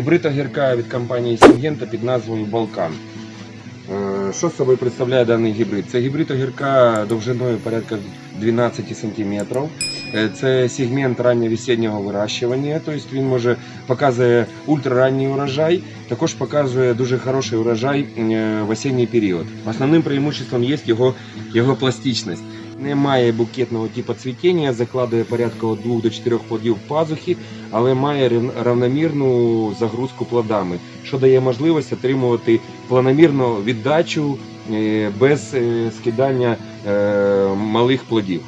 Гібрид огірка від компанії Сінгента під назвою Балкан. Е, Що собою представляє даний гібрид? Це гібрид огірка довжиною порядка 12 см. Це сегмент ранньовесіннього вирощування, тобто він може показує ультраранній урожай, також показує дуже хороший урожай е, в осінній період. Основним преимуществом є його, його пластичність. Не має букетного типу цвітіння, закладує порядка від 2 до 4 плодів пазухи, але має равномірну загрузку плодами, що дає можливість отримувати планомірну віддачу е, без е, скидання е, малих плодів.